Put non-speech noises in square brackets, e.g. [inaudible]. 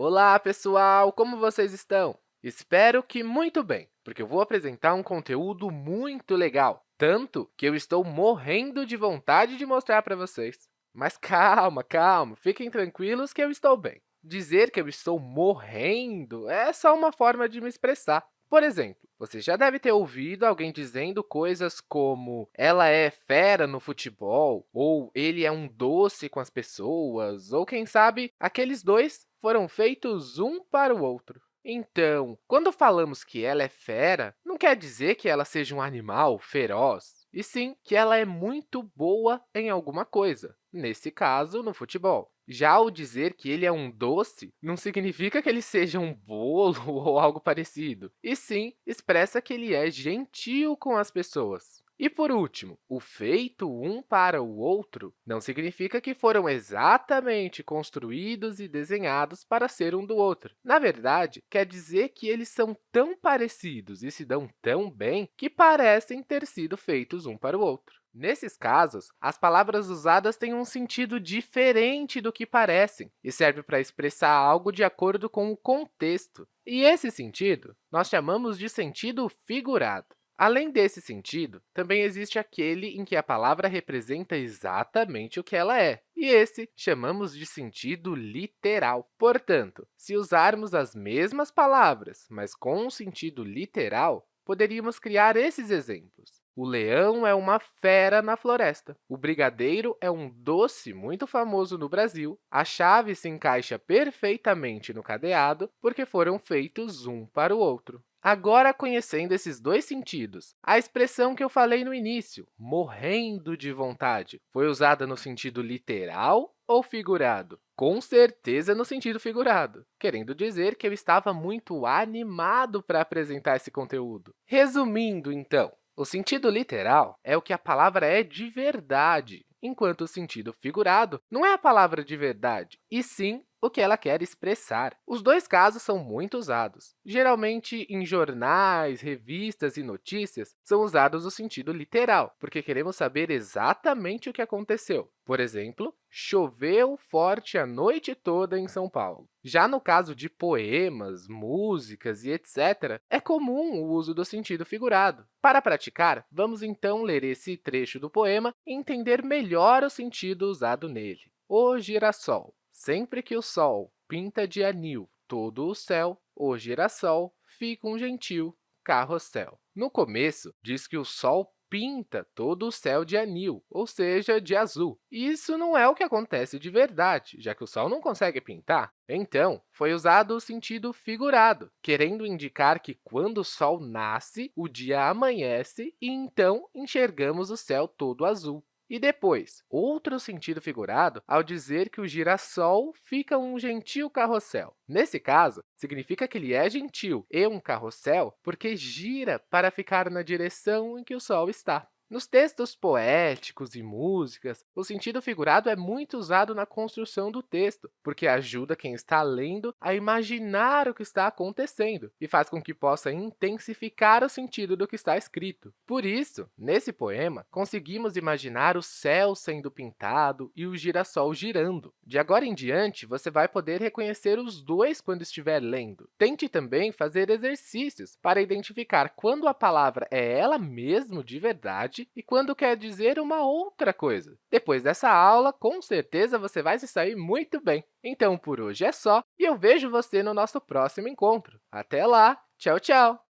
Olá, pessoal! Como vocês estão? Espero que muito bem, porque eu vou apresentar um conteúdo muito legal, tanto que eu estou morrendo de vontade de mostrar para vocês. Mas calma, calma, fiquem tranquilos que eu estou bem. Dizer que eu estou morrendo é só uma forma de me expressar. Por exemplo, você já deve ter ouvido alguém dizendo coisas como ela é fera no futebol, ou ele é um doce com as pessoas, ou, quem sabe, aqueles dois foram feitos um para o outro. Então, quando falamos que ela é fera, não quer dizer que ela seja um animal feroz, e sim que ela é muito boa em alguma coisa, nesse caso, no futebol. Já ao dizer que ele é um doce, não significa que ele seja um bolo [laughs] ou algo parecido, e sim expressa que ele é gentil com as pessoas. E, por último, o feito um para o outro não significa que foram exatamente construídos e desenhados para ser um do outro. Na verdade, quer dizer que eles são tão parecidos e se dão tão bem que parecem ter sido feitos um para o outro. Nesses casos, as palavras usadas têm um sentido diferente do que parecem e serve para expressar algo de acordo com o contexto. E esse sentido nós chamamos de sentido figurado. Além desse sentido, também existe aquele em que a palavra representa exatamente o que ela é, e esse chamamos de sentido literal. Portanto, se usarmos as mesmas palavras, mas com um sentido literal, poderíamos criar esses exemplos. O leão é uma fera na floresta. O brigadeiro é um doce muito famoso no Brasil. A chave se encaixa perfeitamente no cadeado porque foram feitos um para o outro. Agora, conhecendo esses dois sentidos, a expressão que eu falei no início, morrendo de vontade, foi usada no sentido literal ou figurado? Com certeza no sentido figurado, querendo dizer que eu estava muito animado para apresentar esse conteúdo. Resumindo, então, o sentido literal é o que a palavra é de verdade, enquanto o sentido figurado não é a palavra de verdade, e sim o que ela quer expressar. Os dois casos são muito usados. Geralmente, em jornais, revistas e notícias, são usados no sentido literal, porque queremos saber exatamente o que aconteceu. Por exemplo, choveu forte a noite toda em São Paulo. Já no caso de poemas, músicas e etc., é comum o uso do sentido figurado. Para praticar, vamos então ler esse trecho do poema e entender melhor o sentido usado nele. O girassol. Sempre que o sol pinta de anil todo o céu, o girassol fica um gentil carrossel. No começo, diz que o sol pinta todo o céu de anil, ou seja, de azul. Isso não é o que acontece de verdade, já que o Sol não consegue pintar. Então, foi usado o sentido figurado, querendo indicar que, quando o Sol nasce, o dia amanhece e, então, enxergamos o céu todo azul. E depois, outro sentido figurado ao dizer que o girassol fica um gentil carrossel. Nesse caso, significa que ele é gentil e um carrossel porque gira para ficar na direção em que o Sol está. Nos textos poéticos e músicas, o sentido figurado é muito usado na construção do texto, porque ajuda quem está lendo a imaginar o que está acontecendo e faz com que possa intensificar o sentido do que está escrito. Por isso, nesse poema, conseguimos imaginar o céu sendo pintado e o girassol girando. De agora em diante, você vai poder reconhecer os dois quando estiver lendo. Tente também fazer exercícios para identificar quando a palavra é ela mesmo de verdade e quando quer dizer uma outra coisa. Depois dessa aula, com certeza você vai se sair muito bem. Então, por hoje é só, e eu vejo você no nosso próximo encontro. Até lá! Tchau, tchau!